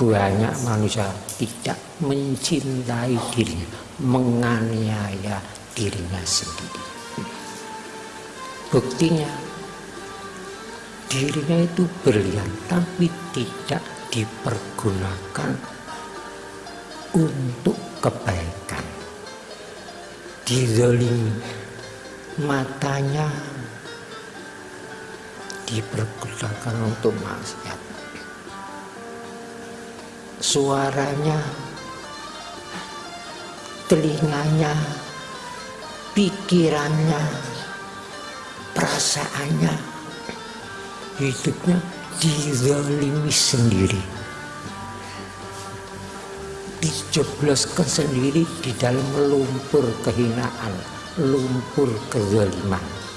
banyak manusia tidak mencintai dirinya menganiaya dirinya sendiri. Buktinya dirinya itu berlian tapi tidak dipergunakan untuk kebaikan. Dizolimi matanya dipergunakan untuk maksiat suaranya telinganya pikirannya perasaannya hidupnya dizalimi sendiri. Dijebloskan sendiri di dalam lumpur kehinaan lumpur kezaliman